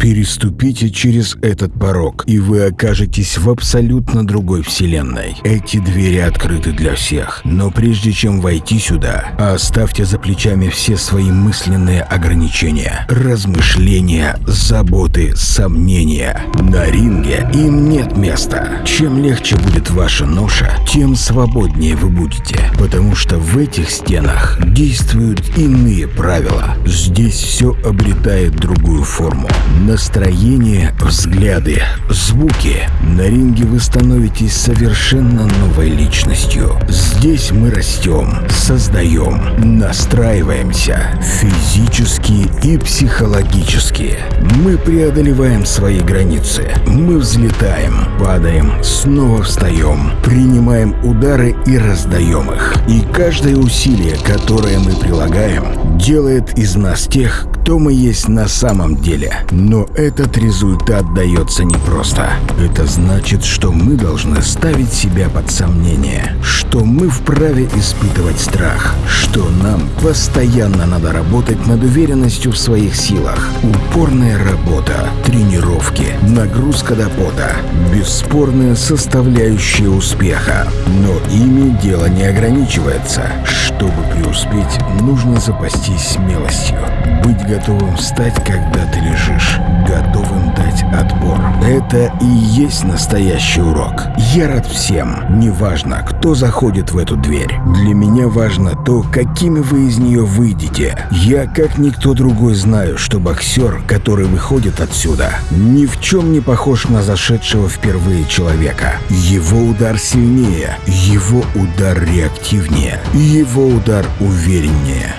Переступите через этот порог, и вы окажетесь в абсолютно другой вселенной. Эти двери открыты для всех, но прежде чем войти сюда, оставьте за плечами все свои мысленные ограничения, размышления, заботы, сомнения. На ринге им нет места. Чем легче будет ваша ноша, тем свободнее вы будете, потому что в этих стенах действуют иные правила. Здесь все обретает другую форму. Настроение, взгляды, звуки. На ринге вы становитесь совершенно новой личностью. Здесь мы растем, создаем, настраиваемся физически и психологически. Мы преодолеваем свои границы. Мы взлетаем, падаем, снова встаем, принимаем удары и раздаем их. И каждое усилие, которое мы прилагаем, делает из нас тех, кто мы есть на самом деле. Но этот результат дается непросто. Это значит, что мы должны ставить себя под сомнение, что мы вправе испытывать страх, что нам постоянно надо работать над уверенностью в своих силах. Упорная работа, тренировки, нагрузка до пота – бесспорная составляющая успеха. Но ими дело не ограничивается. Чтобы преуспеть, нужно запастись смелостью, быть готовым встать, когда ты лежишь, отпор. Это и есть настоящий урок. Я рад всем, неважно, кто заходит в эту дверь. Для меня важно то, какими вы из нее выйдете. Я, как никто другой, знаю, что боксер, который выходит отсюда, ни в чем не похож на зашедшего впервые человека. Его удар сильнее, его удар реактивнее, его удар увереннее.